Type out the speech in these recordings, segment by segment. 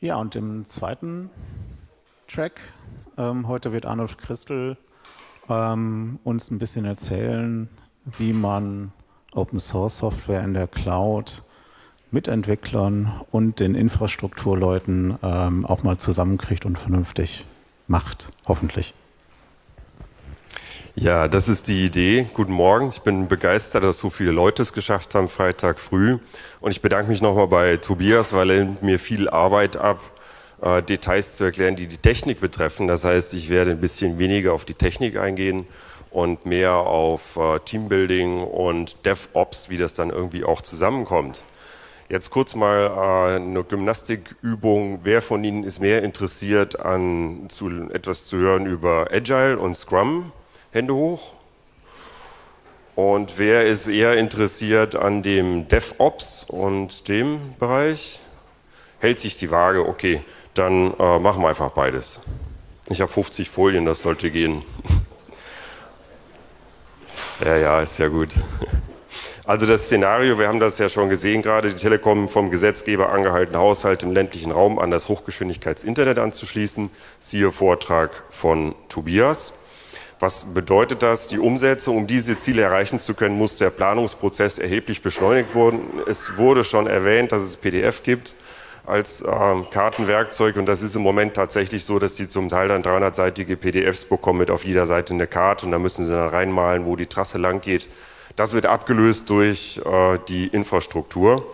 Ja, und im zweiten Track, ähm, heute wird Arnulf Christel ähm, uns ein bisschen erzählen, wie man Open Source Software in der Cloud mit Entwicklern und den Infrastrukturleuten ähm, auch mal zusammenkriegt und vernünftig macht, hoffentlich. Ja, das ist die Idee. Guten Morgen. Ich bin begeistert, dass so viele Leute es geschafft haben, Freitag früh. Und ich bedanke mich nochmal bei Tobias, weil er nimmt mir viel Arbeit ab, äh, Details zu erklären, die die Technik betreffen. Das heißt, ich werde ein bisschen weniger auf die Technik eingehen und mehr auf äh, Teambuilding und DevOps, wie das dann irgendwie auch zusammenkommt. Jetzt kurz mal äh, eine Gymnastikübung. Wer von Ihnen ist mehr interessiert an zu, etwas zu hören über Agile und Scrum? Hände hoch. Und wer ist eher interessiert an dem DevOps und dem Bereich? Hält sich die Waage, okay, dann äh, machen wir einfach beides. Ich habe 50 Folien, das sollte gehen. ja, ja, ist ja gut. Also das Szenario, wir haben das ja schon gesehen gerade, die Telekom vom Gesetzgeber angehalten, Haushalt im ländlichen Raum an das Hochgeschwindigkeitsinternet anzuschließen. Siehe Vortrag von Tobias. Was bedeutet das? Die Umsetzung, um diese Ziele erreichen zu können, muss der Planungsprozess erheblich beschleunigt werden. Es wurde schon erwähnt, dass es PDF gibt als äh, Kartenwerkzeug und das ist im Moment tatsächlich so, dass sie zum Teil dann 300-seitige PDFs bekommen mit auf jeder Seite eine Karte und da müssen sie dann reinmalen, wo die Trasse lang geht. Das wird abgelöst durch äh, die Infrastruktur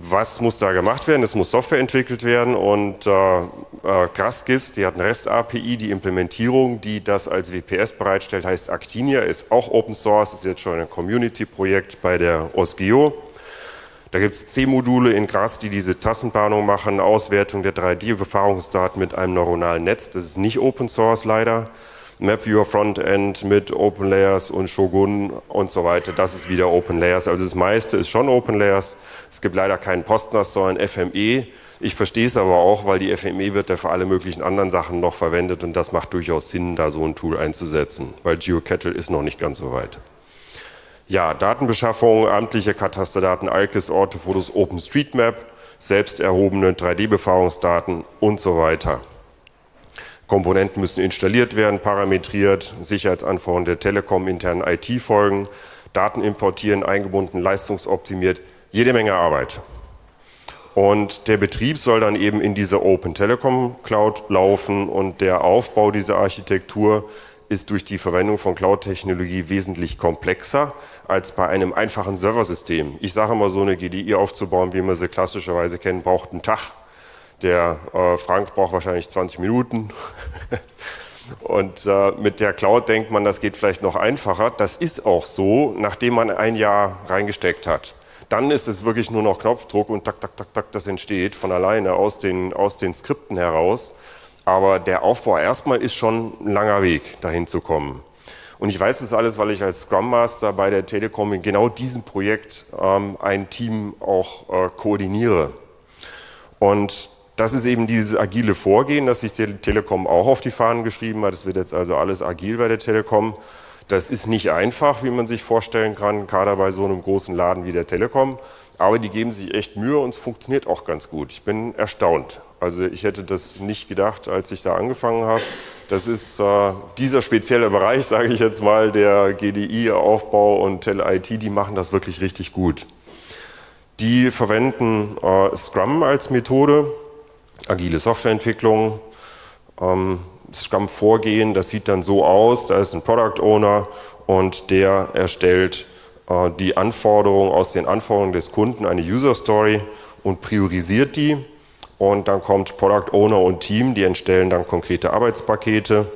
was muss da gemacht werden? Es muss Software entwickelt werden und äh, äh, die hat eine REST-API, die Implementierung, die das als WPS bereitstellt, heißt Actinia, ist auch Open Source, ist jetzt schon ein Community-Projekt bei der OSGEO. Da gibt es C-Module in Gras, die diese Tassenplanung machen, Auswertung der 3D-Befahrungsdaten mit einem neuronalen Netz. Das ist nicht Open Source leider. MapViewer Frontend mit Open Layers und Shogun und so weiter. Das ist wieder Open Layers. Also das meiste ist schon Open Layers. Es gibt leider keinen Postnas, sondern FME. Ich verstehe es aber auch, weil die FME wird ja für alle möglichen anderen Sachen noch verwendet und das macht durchaus Sinn, da so ein Tool einzusetzen, weil GeoCettle ist noch nicht ganz so weit. Ja, Datenbeschaffung, amtliche Katasterdaten, ALKIS, Ortefotos, OpenStreetMap, selbst erhobene 3D-Befahrungsdaten und so weiter. Komponenten müssen installiert werden, parametriert, Sicherheitsanforderungen der Telekom internen IT folgen, Daten importieren, eingebunden, leistungsoptimiert, jede Menge Arbeit. Und der Betrieb soll dann eben in diese Open Telekom Cloud laufen und der Aufbau dieser Architektur ist durch die Verwendung von Cloud-Technologie wesentlich komplexer als bei einem einfachen Serversystem. Ich sage immer, so eine GDI aufzubauen, wie man sie klassischerweise kennt, braucht einen Tag. Der äh, Frank braucht wahrscheinlich 20 Minuten. Und äh, mit der Cloud denkt man, das geht vielleicht noch einfacher. Das ist auch so, nachdem man ein Jahr reingesteckt hat. Dann ist es wirklich nur noch Knopfdruck und tak, tak, tak, tak, das entsteht von alleine aus den, aus den Skripten heraus. Aber der Aufbau erstmal ist schon ein langer Weg, dahin zu kommen. Und ich weiß das alles, weil ich als Scrum Master bei der Telekom in genau diesem Projekt ähm, ein Team auch äh, koordiniere. Und das ist eben dieses agile Vorgehen, das sich die Telekom auch auf die Fahnen geschrieben hat. Es wird jetzt also alles agil bei der Telekom. Das ist nicht einfach, wie man sich vorstellen kann, gerade bei so einem großen Laden wie der Telekom. Aber die geben sich echt Mühe und es funktioniert auch ganz gut. Ich bin erstaunt. Also ich hätte das nicht gedacht, als ich da angefangen habe. Das ist äh, dieser spezielle Bereich, sage ich jetzt mal, der GDI-Aufbau und Tel-IT, die machen das wirklich richtig gut. Die verwenden äh, Scrum als Methode agile Softwareentwicklung. Ähm, Scrum-Vorgehen, das sieht dann so aus, da ist ein Product Owner und der erstellt äh, die Anforderungen aus den Anforderungen des Kunden, eine User Story und priorisiert die. Und dann kommt Product Owner und Team, die entstellen dann konkrete Arbeitspakete.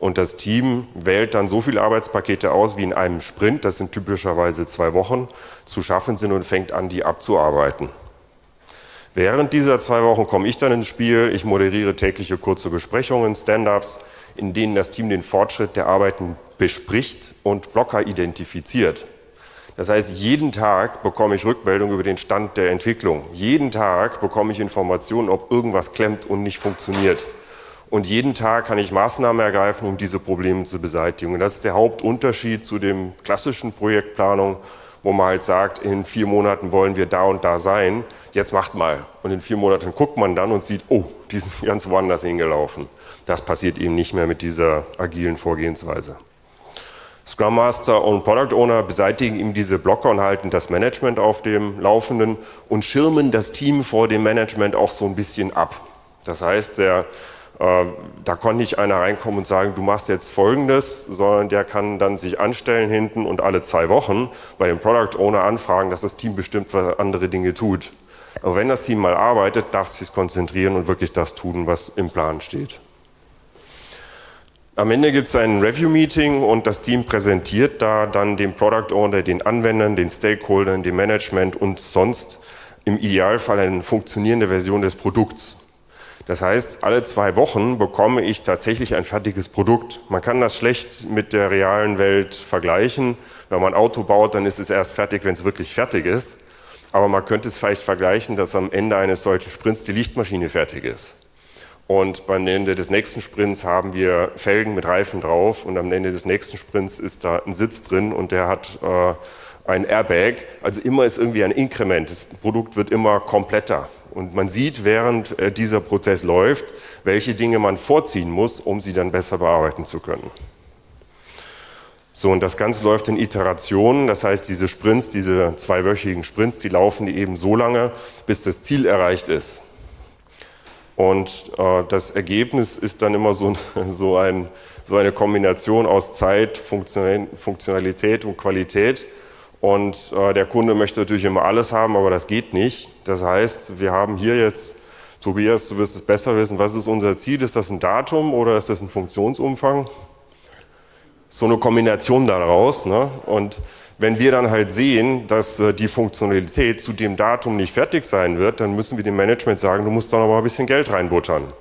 Und das Team wählt dann so viele Arbeitspakete aus, wie in einem Sprint, das sind typischerweise zwei Wochen, zu schaffen sind und fängt an, die abzuarbeiten. Während dieser zwei Wochen komme ich dann ins Spiel. Ich moderiere tägliche kurze Besprechungen, Stand-ups, in denen das Team den Fortschritt der Arbeiten bespricht und Blocker identifiziert. Das heißt, jeden Tag bekomme ich Rückmeldung über den Stand der Entwicklung. Jeden Tag bekomme ich Informationen, ob irgendwas klemmt und nicht funktioniert. Und jeden Tag kann ich Maßnahmen ergreifen, um diese Probleme zu beseitigen. Und das ist der Hauptunterschied zu dem klassischen Projektplanung, wo man halt sagt, in vier Monaten wollen wir da und da sein, jetzt macht mal. Und in vier Monaten guckt man dann und sieht, oh, die sind ganz woanders hingelaufen. Das passiert eben nicht mehr mit dieser agilen Vorgehensweise. Scrum Master und Product Owner beseitigen ihm diese Blocker und halten das Management auf dem Laufenden und schirmen das Team vor dem Management auch so ein bisschen ab. Das heißt, der, da kann nicht einer reinkommen und sagen, du machst jetzt Folgendes, sondern der kann dann sich anstellen hinten und alle zwei Wochen bei dem Product Owner anfragen, dass das Team bestimmt was andere Dinge tut. Aber wenn das Team mal arbeitet, darf es sich konzentrieren und wirklich das tun, was im Plan steht. Am Ende gibt es ein Review-Meeting und das Team präsentiert da dann dem Product Owner, den Anwendern, den Stakeholdern, dem Management und sonst im Idealfall eine funktionierende Version des Produkts. Das heißt, alle zwei Wochen bekomme ich tatsächlich ein fertiges Produkt. Man kann das schlecht mit der realen Welt vergleichen. Wenn man ein Auto baut, dann ist es erst fertig, wenn es wirklich fertig ist. Aber man könnte es vielleicht vergleichen, dass am Ende eines solchen Sprints die Lichtmaschine fertig ist. Und beim Ende des nächsten Sprints haben wir Felgen mit Reifen drauf und am Ende des nächsten Sprints ist da ein Sitz drin und der hat äh, ein Airbag. Also immer ist irgendwie ein Inkrement. Das Produkt wird immer kompletter. Und man sieht, während äh, dieser Prozess läuft, welche Dinge man vorziehen muss, um sie dann besser bearbeiten zu können. So, und das Ganze läuft in Iterationen, das heißt, diese Sprints, diese zweiwöchigen Sprints, die laufen eben so lange, bis das Ziel erreicht ist. Und äh, das Ergebnis ist dann immer so, so, ein, so eine Kombination aus Zeit, Funktionalität und Qualität. Und äh, der Kunde möchte natürlich immer alles haben, aber das geht nicht. Das heißt, wir haben hier jetzt, Tobias, du wirst es besser wissen, was ist unser Ziel? Ist das ein Datum oder ist das ein Funktionsumfang? So eine Kombination daraus. Ne? Und wenn wir dann halt sehen, dass äh, die Funktionalität zu dem Datum nicht fertig sein wird, dann müssen wir dem Management sagen, du musst da noch mal ein bisschen Geld reinbuttern.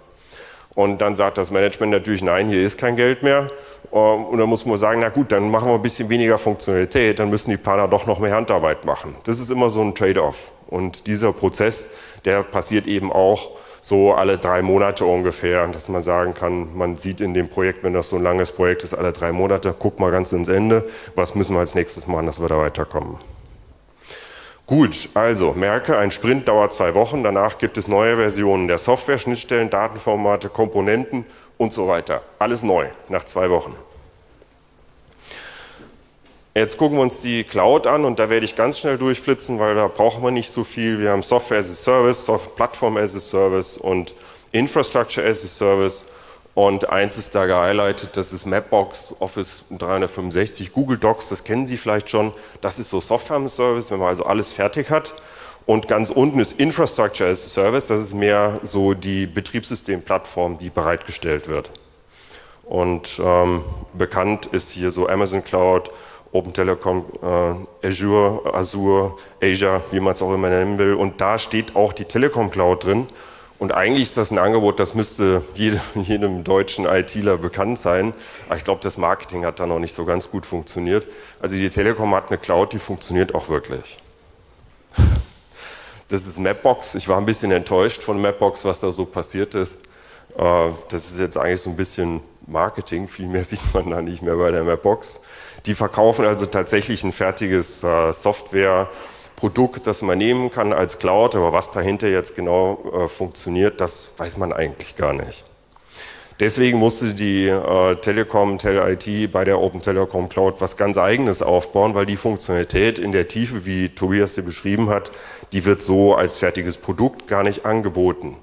Und dann sagt das Management natürlich, nein, hier ist kein Geld mehr. Ähm, und dann muss man sagen, na gut, dann machen wir ein bisschen weniger Funktionalität, dann müssen die Planer doch noch mehr Handarbeit machen. Das ist immer so ein Trade-off. Und dieser Prozess, der passiert eben auch so alle drei Monate ungefähr, dass man sagen kann, man sieht in dem Projekt, wenn das so ein langes Projekt ist, alle drei Monate, guck mal ganz ins Ende, was müssen wir als nächstes machen, dass wir da weiterkommen. Gut, also merke, ein Sprint dauert zwei Wochen, danach gibt es neue Versionen der Software, Schnittstellen, Datenformate, Komponenten und so weiter. Alles neu, nach zwei Wochen. Jetzt gucken wir uns die Cloud an und da werde ich ganz schnell durchflitzen, weil da brauchen wir nicht so viel. Wir haben Software as a Service, Plattform as a Service und Infrastructure as a Service. Und eins ist da gehighlightet, das ist Mapbox, Office 365, Google Docs, das kennen Sie vielleicht schon. Das ist so Software as a Service, wenn man also alles fertig hat. Und ganz unten ist Infrastructure as a Service, das ist mehr so die Betriebssystemplattform, die bereitgestellt wird. Und ähm, bekannt ist hier so Amazon Cloud, Open Telecom, äh, Azure, Azure, Asia, wie man es auch immer nennen will. Und da steht auch die Telekom Cloud drin. Und eigentlich ist das ein Angebot, das müsste jedem, jedem deutschen ITler bekannt sein. Aber ich glaube, das Marketing hat da noch nicht so ganz gut funktioniert. Also die Telekom hat eine Cloud, die funktioniert auch wirklich. Das ist Mapbox. Ich war ein bisschen enttäuscht von Mapbox, was da so passiert ist. Äh, das ist jetzt eigentlich so ein bisschen Marketing. Viel mehr sieht man da nicht mehr bei der Mapbox. Die verkaufen also tatsächlich ein fertiges äh, Softwareprodukt, das man nehmen kann als Cloud, aber was dahinter jetzt genau äh, funktioniert, das weiß man eigentlich gar nicht. Deswegen musste die äh, Telekom, TelIT bei der Open Telekom Cloud was ganz eigenes aufbauen, weil die Funktionalität in der Tiefe, wie Tobias sie beschrieben hat, die wird so als fertiges Produkt gar nicht angeboten.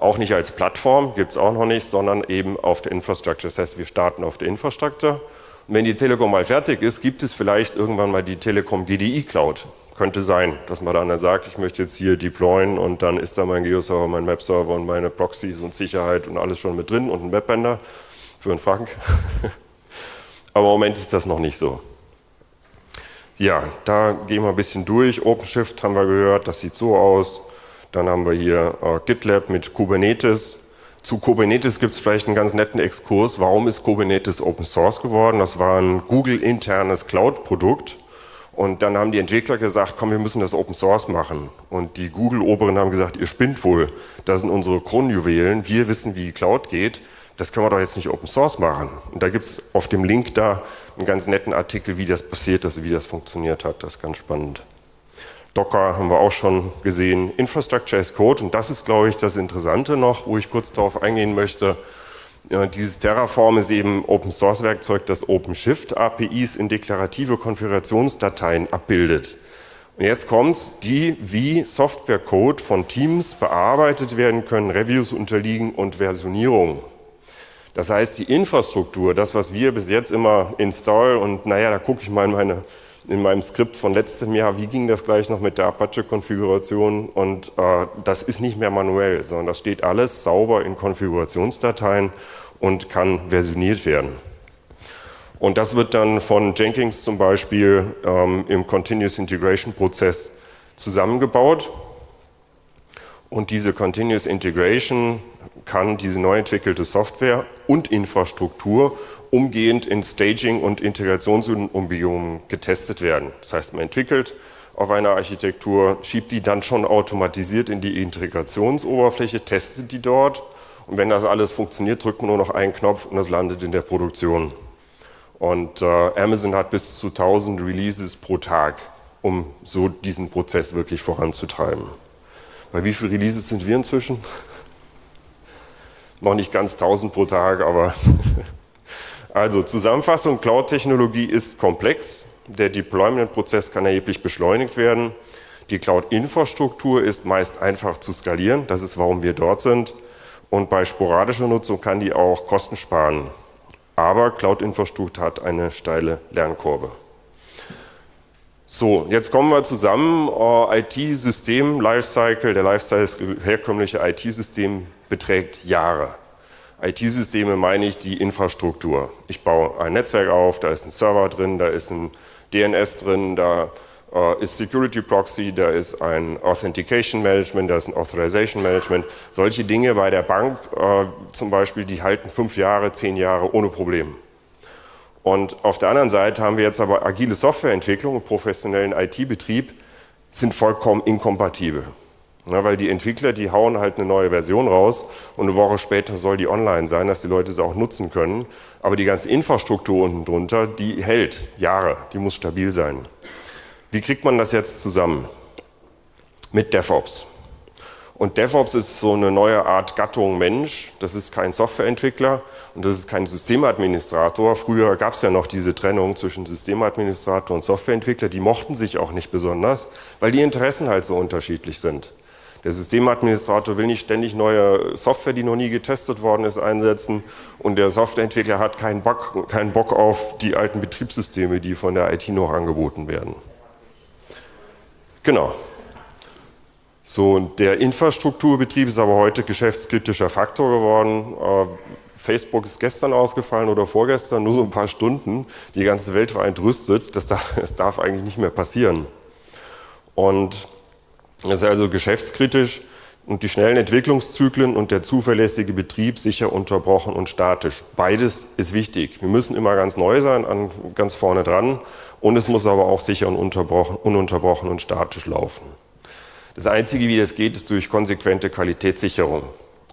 Auch nicht als Plattform, gibt es auch noch nicht, sondern eben auf der Infrastructure. Das heißt, wir starten auf der Infrastructure und wenn die Telekom mal fertig ist, gibt es vielleicht irgendwann mal die Telekom GDI Cloud. Könnte sein, dass man dann sagt, ich möchte jetzt hier deployen und dann ist da mein Geo-Server, mein Map-Server und meine Proxys und Sicherheit und alles schon mit drin und ein Webbender für einen Frank. Aber im Moment ist das noch nicht so. Ja, da gehen wir ein bisschen durch. OpenShift haben wir gehört, das sieht so aus. Dann haben wir hier äh, GitLab mit Kubernetes. Zu Kubernetes gibt es vielleicht einen ganz netten Exkurs. Warum ist Kubernetes Open Source geworden? Das war ein Google-internes Cloud-Produkt. Und dann haben die Entwickler gesagt, komm, wir müssen das Open Source machen. Und die Google-Oberen haben gesagt, ihr spinnt wohl. Das sind unsere Kronjuwelen. Wir wissen, wie Cloud geht. das können wir doch jetzt nicht Open Source machen. Und da gibt es auf dem Link da einen ganz netten Artikel, wie das passiert ist, wie das funktioniert hat. Das ist ganz spannend. Docker haben wir auch schon gesehen. Infrastructure as Code. Und das ist, glaube ich, das Interessante noch, wo ich kurz darauf eingehen möchte. Dieses Terraform ist eben Open Source Werkzeug, das OpenShift APIs in deklarative Konfigurationsdateien abbildet. Und jetzt kommt's, die wie Softwarecode von Teams bearbeitet werden können, Reviews unterliegen und Versionierung. Das heißt, die Infrastruktur, das, was wir bis jetzt immer install und naja, da gucke ich mal in, meine, in meinem Skript von letztem Jahr, wie ging das gleich noch mit der Apache-Konfiguration und äh, das ist nicht mehr manuell, sondern das steht alles sauber in Konfigurationsdateien und kann versioniert werden. Und das wird dann von Jenkins zum Beispiel ähm, im Continuous Integration Prozess zusammengebaut. Und diese Continuous Integration kann diese neu entwickelte Software und Infrastruktur umgehend in Staging- und Integrationsumgebungen getestet werden. Das heißt, man entwickelt auf einer Architektur, schiebt die dann schon automatisiert in die Integrationsoberfläche, testet die dort und wenn das alles funktioniert, drückt man nur noch einen Knopf und das landet in der Produktion. Und äh, Amazon hat bis zu 1000 Releases pro Tag, um so diesen Prozess wirklich voranzutreiben. Bei wie vielen Releases sind wir inzwischen? noch nicht ganz 1000 pro Tag, aber also Zusammenfassung, Cloud-Technologie ist komplex, der Deployment-Prozess kann erheblich beschleunigt werden, die Cloud-Infrastruktur ist meist einfach zu skalieren, das ist, warum wir dort sind und bei sporadischer Nutzung kann die auch Kosten sparen. Aber Cloud-Infrastruktur hat eine steile Lernkurve. So, jetzt kommen wir zusammen. Uh, IT-System, Lifecycle, der Lifecycle herkömmliche IT-System beträgt Jahre. IT-Systeme meine ich die Infrastruktur. Ich baue ein Netzwerk auf, da ist ein Server drin, da ist ein DNS drin, da uh, ist Security Proxy, da ist ein Authentication Management, da ist ein Authorization Management. Solche Dinge bei der Bank uh, zum Beispiel, die halten fünf Jahre, zehn Jahre ohne Probleme. Und auf der anderen Seite haben wir jetzt aber agile Softwareentwicklung und professionellen IT-Betrieb sind vollkommen inkompatibel. Ja, weil die Entwickler, die hauen halt eine neue Version raus und eine Woche später soll die online sein, dass die Leute sie auch nutzen können. Aber die ganze Infrastruktur unten drunter, die hält Jahre, die muss stabil sein. Wie kriegt man das jetzt zusammen? Mit DevOps. Und DevOps ist so eine neue Art Gattung Mensch. Das ist kein Softwareentwickler und das ist kein Systemadministrator. Früher gab es ja noch diese Trennung zwischen Systemadministrator und Softwareentwickler. Die mochten sich auch nicht besonders, weil die Interessen halt so unterschiedlich sind. Der Systemadministrator will nicht ständig neue Software, die noch nie getestet worden ist, einsetzen und der Softwareentwickler hat keinen Bock, keinen Bock auf die alten Betriebssysteme, die von der IT noch angeboten werden. Genau. So, und der Infrastrukturbetrieb ist aber heute geschäftskritischer Faktor geworden. Äh, Facebook ist gestern ausgefallen oder vorgestern, nur so ein paar Stunden. Die ganze Welt war entrüstet. Das darf, das darf eigentlich nicht mehr passieren. Und es ist also geschäftskritisch und die schnellen Entwicklungszyklen und der zuverlässige Betrieb sicher unterbrochen und statisch. Beides ist wichtig. Wir müssen immer ganz neu sein, an, ganz vorne dran und es muss aber auch sicher und ununterbrochen und statisch laufen. Das Einzige, wie das geht, ist durch konsequente Qualitätssicherung.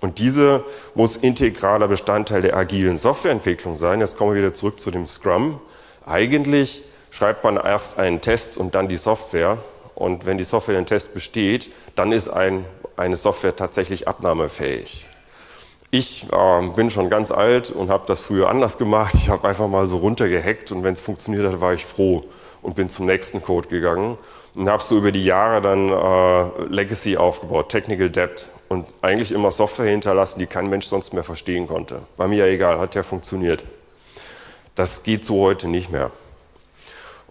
Und diese muss integraler Bestandteil der agilen Softwareentwicklung sein. Jetzt kommen wir wieder zurück zu dem Scrum. Eigentlich schreibt man erst einen Test und dann die Software. Und wenn die Software den Test besteht, dann ist ein, eine Software tatsächlich abnahmefähig. Ich äh, bin schon ganz alt und habe das früher anders gemacht. Ich habe einfach mal so runtergehackt und wenn es funktioniert hat, war ich froh und bin zum nächsten Code gegangen und habe so über die Jahre dann äh, Legacy aufgebaut, Technical Debt und eigentlich immer Software hinterlassen, die kein Mensch sonst mehr verstehen konnte. War mir ja egal, hat ja funktioniert. Das geht so heute nicht mehr.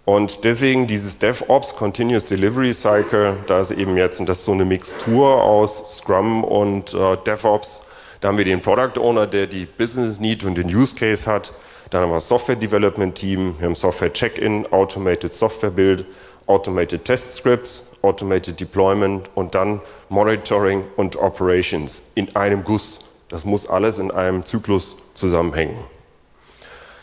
Und deswegen dieses DevOps, Continuous Delivery Cycle, da ist eben jetzt, und das ist so eine Mixtur aus Scrum und äh, DevOps. Da haben wir den Product Owner, der die Business Need und den Use Case hat. Dann haben wir das Software Development Team, wir haben Software Check-in, Automated Software Build Automated Test Scripts, Automated Deployment und dann Monitoring und Operations in einem Guss. Das muss alles in einem Zyklus zusammenhängen.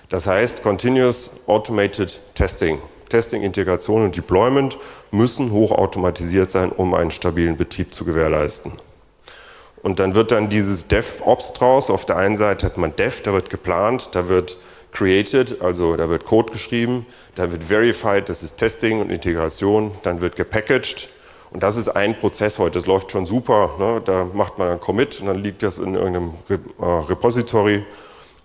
Das heißt, Continuous Automated Testing, Testing, Integration und Deployment müssen hochautomatisiert sein, um einen stabilen Betrieb zu gewährleisten. Und dann wird dann dieses DevOps draus. Auf der einen Seite hat man Dev, da wird geplant, da wird created, also da wird Code geschrieben, da wird verified, das ist Testing und Integration, dann wird gepackaged. Und das ist ein Prozess heute, das läuft schon super. Ne? Da macht man einen Commit und dann liegt das in irgendeinem äh, Repository.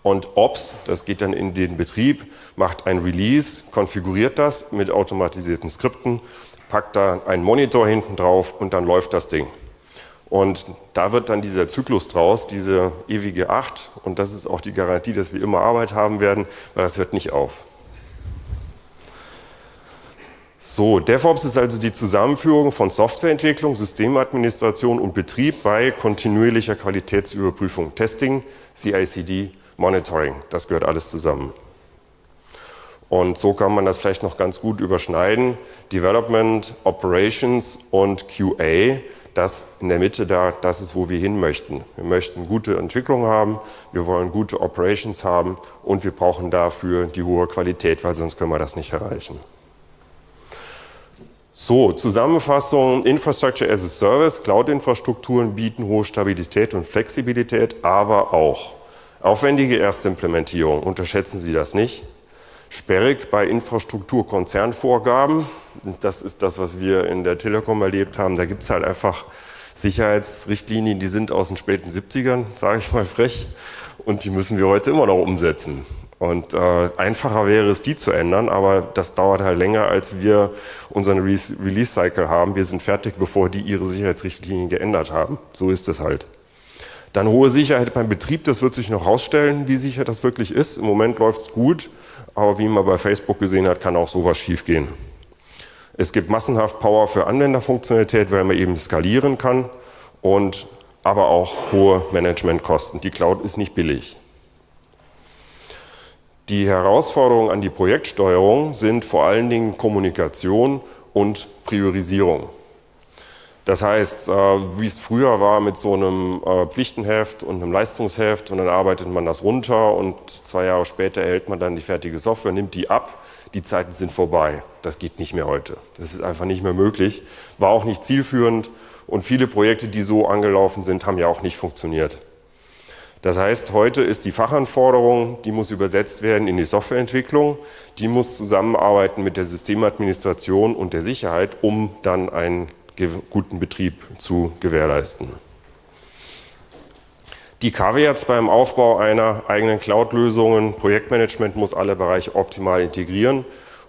Und Ops, das geht dann in den Betrieb, macht ein Release, konfiguriert das mit automatisierten Skripten, packt da einen Monitor hinten drauf und dann läuft das Ding. Und da wird dann dieser Zyklus draus, diese ewige Acht. Und das ist auch die Garantie, dass wir immer Arbeit haben werden, weil das hört nicht auf. So, DevOps ist also die Zusammenführung von Softwareentwicklung, Systemadministration und Betrieb bei kontinuierlicher Qualitätsüberprüfung, Testing, CICD, Monitoring. Das gehört alles zusammen. Und so kann man das vielleicht noch ganz gut überschneiden. Development, Operations und QA das in der Mitte da, das ist, wo wir hin möchten. Wir möchten gute Entwicklung haben, wir wollen gute Operations haben und wir brauchen dafür die hohe Qualität, weil sonst können wir das nicht erreichen. So, Zusammenfassung, Infrastructure as a Service, Cloud-Infrastrukturen bieten hohe Stabilität und Flexibilität, aber auch aufwendige Erstimplementierung, unterschätzen Sie das nicht. Sperrig bei Infrastrukturkonzernvorgaben, das ist das, was wir in der Telekom erlebt haben. Da gibt es halt einfach Sicherheitsrichtlinien, die sind aus den späten 70ern, sage ich mal frech, und die müssen wir heute immer noch umsetzen. Und äh, einfacher wäre es, die zu ändern, aber das dauert halt länger, als wir unseren Re Release-Cycle haben. Wir sind fertig, bevor die ihre Sicherheitsrichtlinien geändert haben. So ist es halt. Dann hohe Sicherheit beim Betrieb, das wird sich noch herausstellen, wie sicher das wirklich ist. Im Moment läuft es gut, aber wie man bei Facebook gesehen hat, kann auch sowas schiefgehen. Es gibt massenhaft Power für Anwenderfunktionalität, weil man eben skalieren kann und aber auch hohe Managementkosten. Die Cloud ist nicht billig. Die Herausforderungen an die Projektsteuerung sind vor allen Dingen Kommunikation und Priorisierung. Das heißt, äh, wie es früher war mit so einem äh, Pflichtenheft und einem Leistungsheft und dann arbeitet man das runter und zwei Jahre später erhält man dann die fertige Software, nimmt die ab die Zeiten sind vorbei. Das geht nicht mehr heute. Das ist einfach nicht mehr möglich. War auch nicht zielführend und viele Projekte, die so angelaufen sind, haben ja auch nicht funktioniert. Das heißt, heute ist die Fachanforderung, die muss übersetzt werden in die Softwareentwicklung, die muss zusammenarbeiten mit der Systemadministration und der Sicherheit, um dann einen guten Betrieb zu gewährleisten. Die Caveats beim Aufbau einer eigenen Cloud-Lösung, Projektmanagement muss alle Bereiche optimal integrieren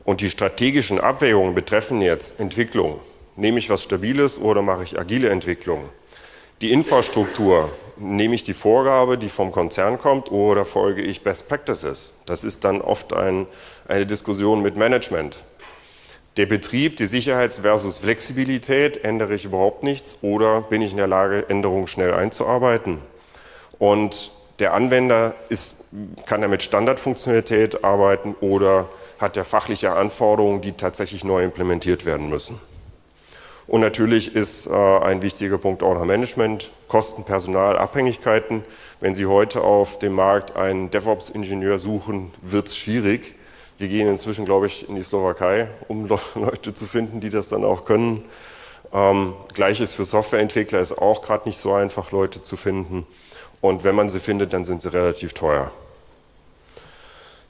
und die strategischen Abwägungen betreffen jetzt Entwicklung. Nehme ich was Stabiles oder mache ich agile Entwicklung? Die Infrastruktur, nehme ich die Vorgabe, die vom Konzern kommt oder folge ich Best Practices? Das ist dann oft ein, eine Diskussion mit Management. Der Betrieb, die Sicherheits- versus Flexibilität, ändere ich überhaupt nichts oder bin ich in der Lage, Änderungen schnell einzuarbeiten? Und der Anwender ist, kann er mit Standardfunktionalität arbeiten oder hat er fachliche Anforderungen, die tatsächlich neu implementiert werden müssen. Und natürlich ist äh, ein wichtiger Punkt auch noch Management, Kosten, Personal, Abhängigkeiten. Wenn Sie heute auf dem Markt einen DevOps-Ingenieur suchen, wird es schwierig. Wir gehen inzwischen, glaube ich, in die Slowakei, um Leute zu finden, die das dann auch können. Ähm, Gleiches für Softwareentwickler ist auch gerade nicht so einfach, Leute zu finden. Und wenn man sie findet, dann sind sie relativ teuer.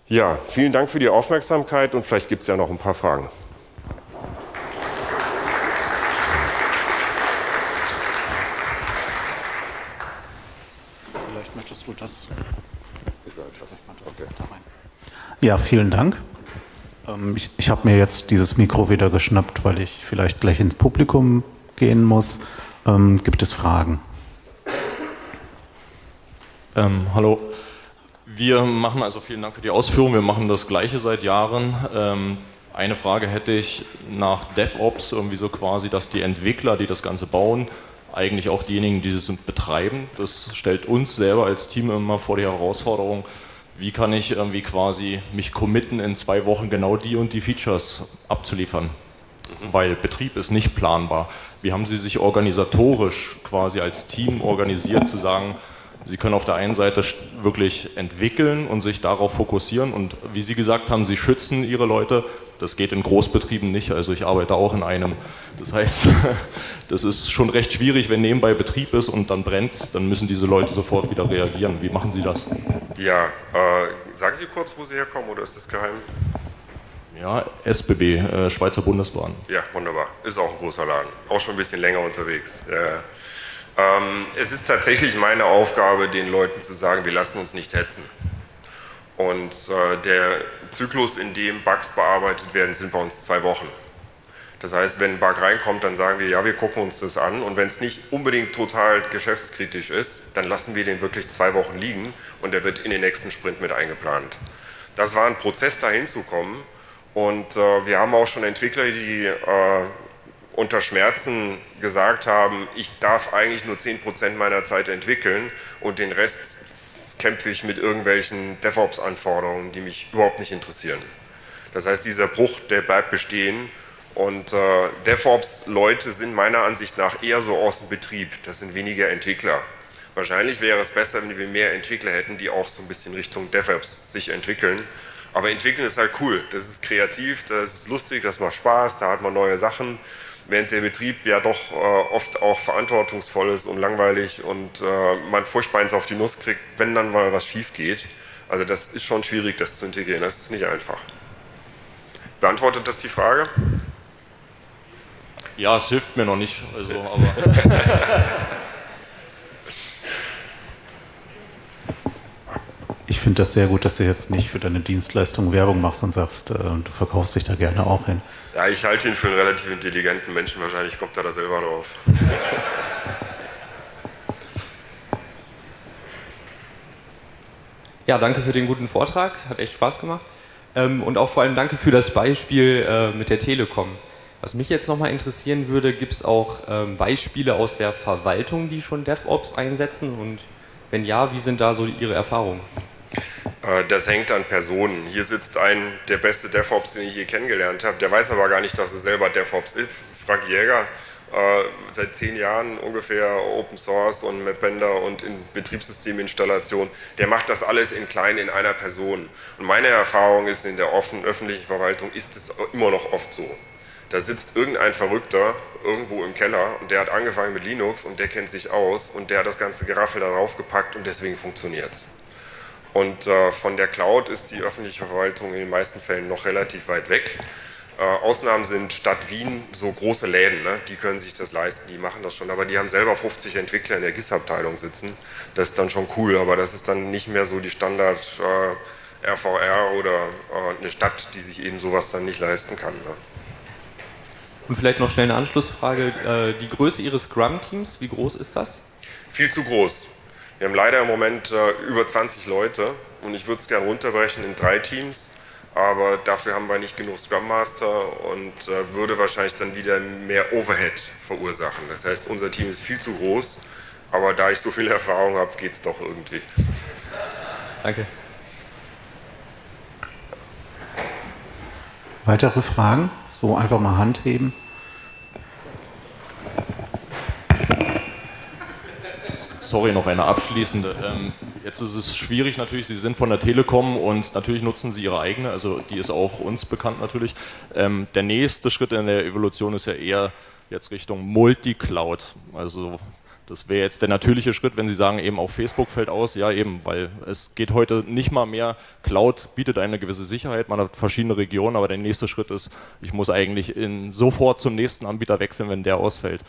Ja, vielen Dank für die Aufmerksamkeit und vielleicht gibt es ja noch ein paar Fragen. Vielleicht möchtest du das. Ja, vielen Dank. Ähm, ich, ich habe mir jetzt dieses Mikro wieder geschnappt, weil ich vielleicht gleich ins Publikum gehen muss. Ähm, gibt es Fragen? Ähm, hallo. Wir machen also vielen Dank für die Ausführung. Wir machen das Gleiche seit Jahren. Ähm, eine Frage hätte ich nach DevOps irgendwie so quasi, dass die Entwickler, die das Ganze bauen, eigentlich auch diejenigen, die es betreiben. Das stellt uns selber als Team immer vor die Herausforderung, wie kann ich irgendwie quasi mich committen, in zwei Wochen genau die und die Features abzuliefern. Weil Betrieb ist nicht planbar. Wie haben Sie sich organisatorisch quasi als Team organisiert, zu sagen, Sie können auf der einen Seite wirklich entwickeln und sich darauf fokussieren und wie Sie gesagt haben, Sie schützen Ihre Leute, das geht in Großbetrieben nicht. Also ich arbeite auch in einem. Das heißt, das ist schon recht schwierig, wenn nebenbei Betrieb ist und dann brennt, dann müssen diese Leute sofort wieder reagieren. Wie machen Sie das? Ja, äh, sagen Sie kurz, wo Sie herkommen oder ist das geheim? Ja, SBB, äh, Schweizer Bundesbahn. Ja, wunderbar. Ist auch ein großer Laden. Auch schon ein bisschen länger unterwegs. Ja. Ähm, es ist tatsächlich meine Aufgabe, den Leuten zu sagen, wir lassen uns nicht hetzen. Und äh, der Zyklus, in dem Bugs bearbeitet werden, sind bei uns zwei Wochen. Das heißt, wenn ein Bug reinkommt, dann sagen wir, ja, wir gucken uns das an und wenn es nicht unbedingt total geschäftskritisch ist, dann lassen wir den wirklich zwei Wochen liegen und der wird in den nächsten Sprint mit eingeplant. Das war ein Prozess, dahin zu kommen und äh, wir haben auch schon Entwickler, die äh, unter Schmerzen gesagt haben, ich darf eigentlich nur 10% meiner Zeit entwickeln und den Rest kämpfe ich mit irgendwelchen DevOps-Anforderungen, die mich überhaupt nicht interessieren. Das heißt, dieser Bruch, der bleibt bestehen und äh, DevOps-Leute sind meiner Ansicht nach eher so aus dem Betrieb, das sind weniger Entwickler. Wahrscheinlich wäre es besser, wenn wir mehr Entwickler hätten, die auch so ein bisschen Richtung DevOps sich entwickeln. Aber entwickeln ist halt cool, das ist kreativ, das ist lustig, das macht Spaß, da hat man neue Sachen während der Betrieb ja doch äh, oft auch verantwortungsvoll ist und langweilig und äh, man furchtbar eins auf die Nuss kriegt, wenn dann mal was schief geht. Also das ist schon schwierig, das zu integrieren, das ist nicht einfach. Beantwortet das die Frage? Ja, es hilft mir noch nicht, also, aber Ich finde das sehr gut, dass du jetzt nicht für deine Dienstleistung Werbung machst und sagst, äh, du verkaufst dich da gerne auch hin. Ja, ich halte ihn für einen relativ intelligenten Menschen, wahrscheinlich kommt er da selber drauf. Ja, danke für den guten Vortrag, hat echt Spaß gemacht. Ähm, und auch vor allem danke für das Beispiel äh, mit der Telekom. Was mich jetzt nochmal interessieren würde, gibt es auch ähm, Beispiele aus der Verwaltung, die schon DevOps einsetzen? Und wenn ja, wie sind da so Ihre Erfahrungen? Äh, das hängt an Personen. Hier sitzt ein, der beste DevOps, den ich je kennengelernt habe. Der weiß aber gar nicht, dass er selber DevOps ist. Frank Jäger, äh, seit zehn Jahren ungefähr Open Source und Mapbender und in Betriebssysteminstallation. Der macht das alles in klein in einer Person. Und meine Erfahrung ist, in der offenen öffentlichen Verwaltung ist es immer noch oft so. Da sitzt irgendein Verrückter irgendwo im Keller und der hat angefangen mit Linux und der kennt sich aus und der hat das ganze Geraffel darauf gepackt und deswegen funktioniert es. Und äh, von der Cloud ist die öffentliche Verwaltung in den meisten Fällen noch relativ weit weg. Äh, Ausnahmen sind Stadt Wien so große Läden, ne? die können sich das leisten, die machen das schon, aber die haben selber 50 Entwickler in der GIS-Abteilung sitzen. Das ist dann schon cool, aber das ist dann nicht mehr so die Standard äh, RVR oder äh, eine Stadt, die sich eben sowas dann nicht leisten kann. Ne? Und vielleicht noch schnell eine Anschlussfrage. Äh, die Größe Ihres Scrum-Teams, wie groß ist das? Viel zu groß. Wir haben leider im Moment äh, über 20 Leute und ich würde es gerne runterbrechen in drei Teams, aber dafür haben wir nicht genug Scrum Master und äh, würde wahrscheinlich dann wieder mehr Overhead verursachen. Das heißt, unser Team ist viel zu groß, aber da ich so viel Erfahrung habe, geht es doch irgendwie. Danke. Weitere Fragen? So einfach mal Hand heben. Sorry, noch eine abschließende. Ähm, jetzt ist es schwierig natürlich, Sie sind von der Telekom und natürlich nutzen Sie Ihre eigene, also die ist auch uns bekannt natürlich. Ähm, der nächste Schritt in der Evolution ist ja eher jetzt Richtung Multicloud. Also das wäre jetzt der natürliche Schritt, wenn Sie sagen, eben auch Facebook fällt aus. Ja, eben, weil es geht heute nicht mal mehr. Cloud bietet eine gewisse Sicherheit, man hat verschiedene Regionen, aber der nächste Schritt ist, ich muss eigentlich in, sofort zum nächsten Anbieter wechseln, wenn der ausfällt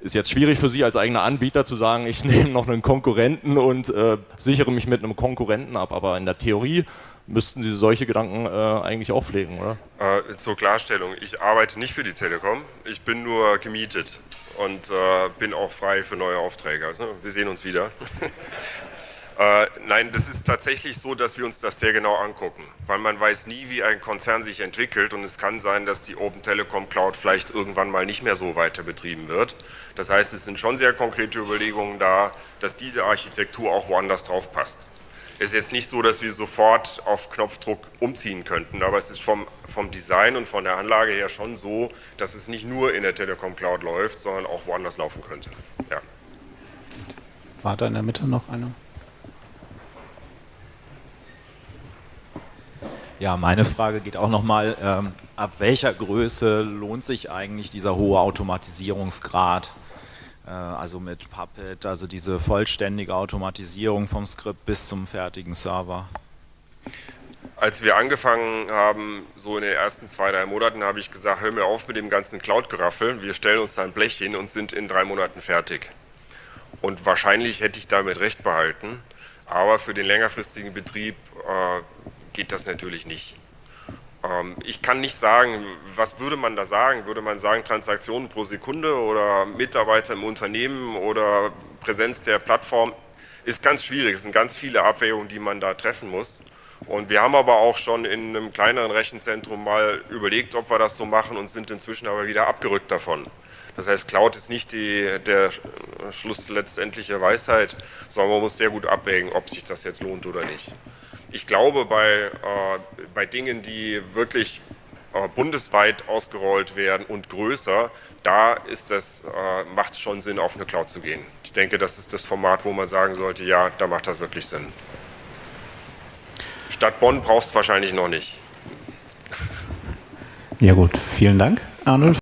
ist jetzt schwierig für Sie als eigener Anbieter zu sagen, ich nehme noch einen Konkurrenten und äh, sichere mich mit einem Konkurrenten ab. Aber in der Theorie müssten Sie solche Gedanken äh, eigentlich auch pflegen, oder? Äh, zur Klarstellung, ich arbeite nicht für die Telekom, ich bin nur gemietet und äh, bin auch frei für neue Aufträge. Also, wir sehen uns wieder. Äh, nein, das ist tatsächlich so, dass wir uns das sehr genau angucken, weil man weiß nie, wie ein Konzern sich entwickelt und es kann sein, dass die Open Telekom Cloud vielleicht irgendwann mal nicht mehr so weiter betrieben wird. Das heißt, es sind schon sehr konkrete Überlegungen da, dass diese Architektur auch woanders drauf passt. Es ist jetzt nicht so, dass wir sofort auf Knopfdruck umziehen könnten, aber es ist vom, vom Design und von der Anlage her schon so, dass es nicht nur in der Telekom Cloud läuft, sondern auch woanders laufen könnte. Ja. War da in der Mitte noch einer? Ja, meine Frage geht auch nochmal, ähm, ab welcher Größe lohnt sich eigentlich dieser hohe Automatisierungsgrad? Äh, also mit Puppet, also diese vollständige Automatisierung vom Skript bis zum fertigen Server. Als wir angefangen haben, so in den ersten zwei, drei Monaten, habe ich gesagt, hör mir auf mit dem ganzen Cloud-Geraffel, wir stellen uns da ein Blech hin und sind in drei Monaten fertig. Und wahrscheinlich hätte ich damit recht behalten, aber für den längerfristigen Betrieb äh, geht das natürlich nicht. Ähm, ich kann nicht sagen, was würde man da sagen? Würde man sagen Transaktionen pro Sekunde oder Mitarbeiter im Unternehmen oder Präsenz der Plattform? Ist ganz schwierig, es sind ganz viele Abwägungen, die man da treffen muss. Und wir haben aber auch schon in einem kleineren Rechenzentrum mal überlegt, ob wir das so machen und sind inzwischen aber wieder abgerückt davon. Das heißt, Cloud ist nicht die, der Schluss letztendliche Weisheit, sondern man muss sehr gut abwägen, ob sich das jetzt lohnt oder nicht. Ich glaube, bei, äh, bei Dingen, die wirklich äh, bundesweit ausgerollt werden und größer, da ist äh, macht es schon Sinn, auf eine Cloud zu gehen. Ich denke, das ist das Format, wo man sagen sollte, ja, da macht das wirklich Sinn. Stadt Bonn brauchst du wahrscheinlich noch nicht. Ja gut, vielen Dank, Arnulf.